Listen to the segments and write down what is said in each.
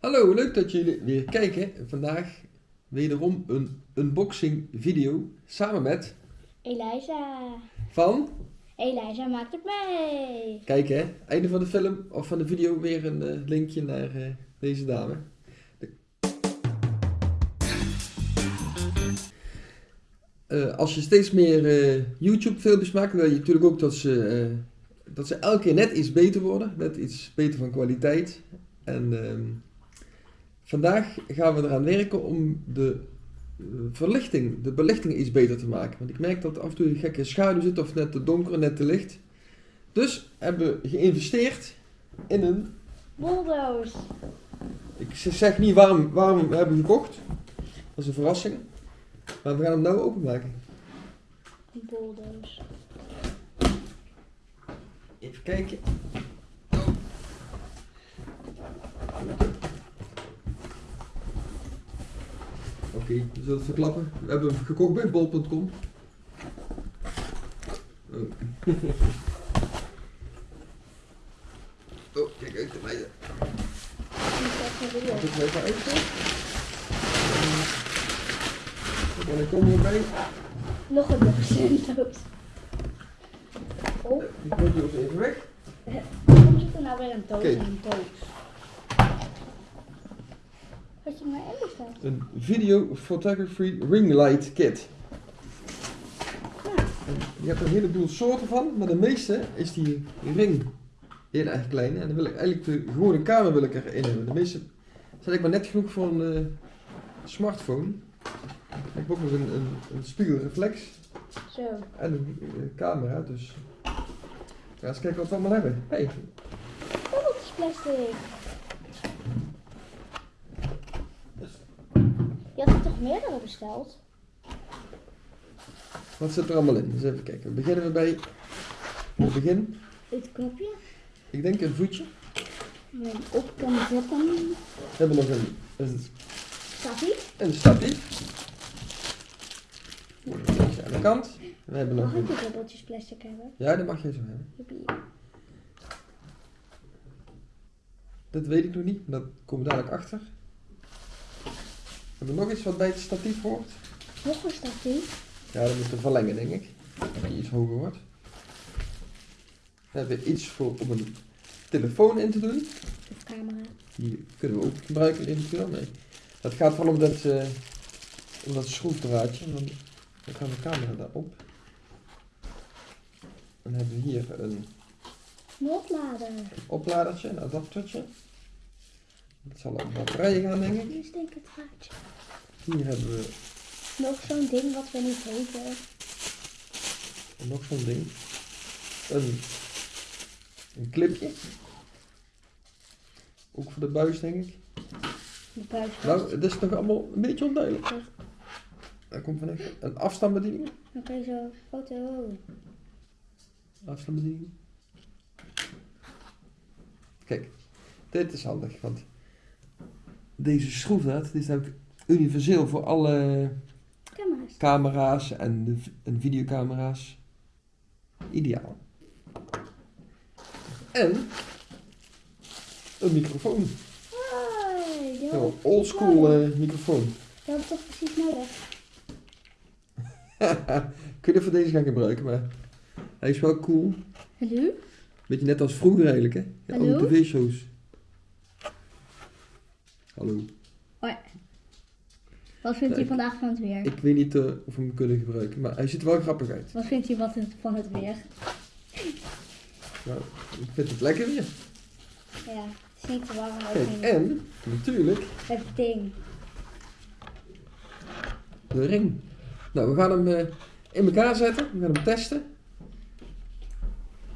Hallo, leuk dat jullie weer kijken. Vandaag wederom een unboxing video samen met Eliza. van, Eliza maakt het mee. kijk hè, einde van de film of van de video weer een eh, linkje naar eh, deze dame. De- Eh, als je steeds meer YouTube filmpjes maakt, wil je natuurlijk ook dat ze, dat ze elke keer net iets beter worden, net iets beter van kwaliteit. En ehm, vandaag gaan we eraan werken om de eh, verlichting, de belichting iets beter te maken. Want ik merk dat af en toe een gekke schaduw zit of net te donker, net te licht. Dus hebben we geïnvesteerd in een, Bulldoze. ik zeg niet waarom, waarom we hebben gekocht. Dat is een verrassing. Maar we gaan hem nou openmaken. Een bulldoze. Even kijken. Oké, we zullen het verklappen. We hebben hem gekocht bij bol.com. Oh. oh, kijk uit de meiden. Ik hem even uitzetten? En dan komen we bij. Nog een doos. Oh, Die je ook even weg. waarom zit er nou weer een doos in een doos? Had je maar in staan? Een video photography ring light kit. Ja. Je hebt er een heleboel soorten van, maar de meeste is die ring heel erg klein. En dan wil ik eigenlijk de gewone kamer wil ik erin hebben. De meeste zijn ik maar net genoeg voor een eh, smartphone. Ik heb ook nog een, een, een spiegelreflex Zo. en een eh, camera, dus... Ja, eens kijken wat we allemaal hebben. Hey, Oh, het is plastic. Je had er toch meerdere besteld? wat zit er allemaal in? Dus even kijken. Beginnen we bij het begin. Dit knopje. Ik denk een voetje. Je op kan zetten. We hebben nog een, een, Statief. een statief. Aan de kant. We hebben nog Mag ik dubbeltjes plastic hebben? Ja, dat mag je zo hebben. Joepie. Dat weet ik nog niet, dat we dadelijk achter. Hebben we nog iets wat bij het statief hoort? Nog een statief. Ja, dat moeten we verlengen, denk ik. Dat je iets hoger wordt. We hebben iets voor om een telefoon in te doen. Of camera. Die kunnen we ook gebruiken eventueel. Nee. Het gaat vooral om dat, eh, om dat schroefdraadje. En dan, dan gaan de camera daarop. Dan hebben we hier een Noodlader. opladertje, een adaptertje. Dat zal op batterijen gaan, denk ik. Hier is denk ik het draadje. Hier hebben we Nog zo'n ding wat we niet weten. nog zo'n ding. Een, een clipje. Ook voor de buis, denk ik. De buis. Nou, het is nog allemaal een beetje onduidelijk. Daar komt van echt een afstandsbediening. Dan je zo foto. Afstandsbediening. Kijk, dit is handig, want deze schroefdraad die is namelijk universeel voor alle Camera's. camera's en, de, videocamera's. Ideaal. En een microfoon. Hoi, Een oldschool eh, microfoon. Die had ik toch precies nodig. Kun je voor deze gaan gebruiken, maar hij is wel cool. Hallo? Beetje net als vroeger eigenlijk, hè? Ja, Hallo? Alle tv-shows. Hallo. Wat vindt u vandaag van het weer? Ik weet niet eh, of we hem kunnen gebruiken, maar hij ziet er wel grappig uit. Wat vindt u wat het- van het weer? Nou, ik vind het lekker weer. Ja, het is niet te warm. Kijk, niet. en natuurlijk Het ding. de ring. Nou, we gaan hem eh, in elkaar zetten. We gaan hem testen.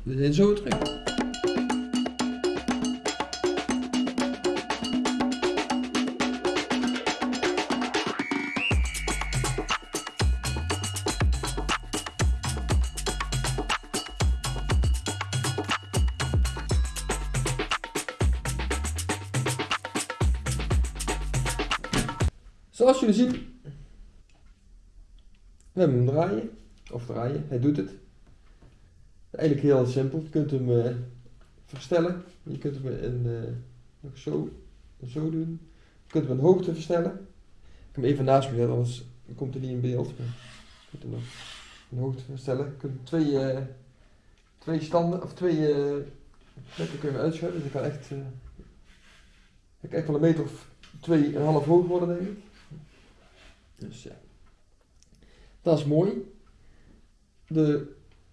We zijn zo terug. Zoals jullie zien, we hebben hem draaien. Of draaien, hij doet het. Eigenlijk heel simpel. Je kunt hem eh, verstellen. Je kunt hem in, eh, nog zo Zo doen. Je kunt hem een hoogte verstellen. Ik heb hem even naast me zetten, anders komt hij niet in beeld. Je kunt hem nog een hoogte verstellen. Je kunt twee, eh, twee standen, of twee plekken kun je uitschuiven. Dus ik kan echt, ik kan echt wel een meter of twee en een half hoog worden, denk ik. Dus ja. Dat is mooi. De,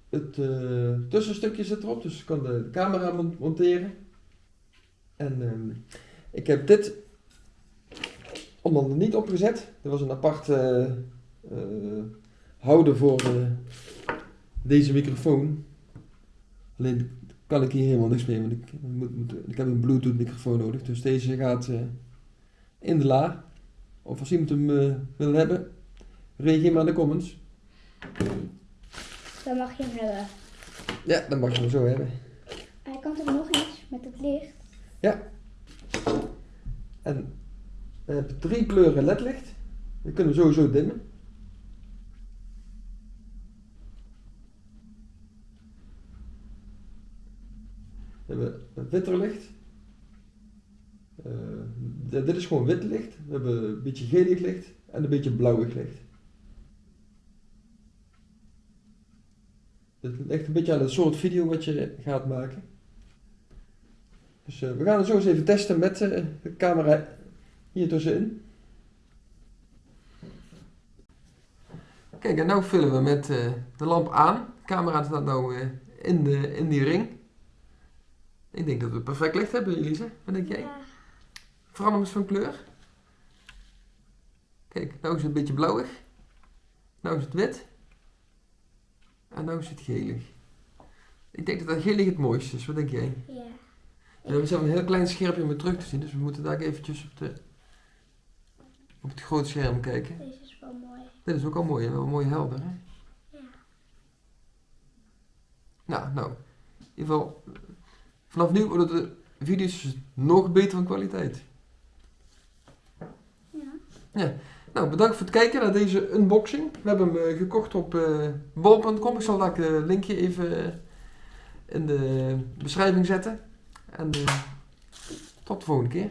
het eh, tussenstukje zit erop, dus ik kan de camera mon- monteren. En ehm, ik heb dit onder er niet opgezet. Er was een apart eh, eh, houder voor deze microfoon. Alleen kan ik hier helemaal niks mee, want ik, moet, moet, ik heb een bluetooth microfoon nodig. Dus deze gaat in de la. Of als iemand hem eh, wil hebben, reageer maar in de comments. Dan mag je hem hebben. Ja, dan mag je hem zo hebben. Hij kan toch nog eens met het licht? En we hebben drie kleuren ledlicht. Die kunnen we sowieso dimmen. We hebben het witter licht. Eh, dit dit is gewoon wit licht. We hebben een beetje gelig licht en een beetje blauwig licht. Dit ligt een beetje aan het soort video wat je gaat maken. Dus eh, we gaan het zo eens even testen met eh, de camera hier tussenin. Kijk, en nu vullen we met eh, de lamp aan. De camera staat eh, in, de, in die ring. Ik denk dat we perfect licht hebben, Elise. Wat denk jij? Ja. Verander eens van kleur. Kijk, nou is het een beetje blauwig. Nou is het wit. En nou is het gelig. Ik denk dat dat gelig het mooiste is. Wat denk jij? Ja. We hebben zelf een heel klein schermpje om terug te zien, dus we moeten daar eventjes op, de, op het grote scherm kijken. Deze is wel mooi. Dit is ook al mooi, wel mooi helder. Hè? Ja. Nou, nou, in ieder geval, vanaf nu worden de video's nog beter van kwaliteit. Ja. Nou, bedankt voor het kijken naar deze unboxing. We hebben hem eh, gekocht op eh bol.com. Ik zal daar het linkje even eh, in de beschrijving zetten. En tot de volgende keer.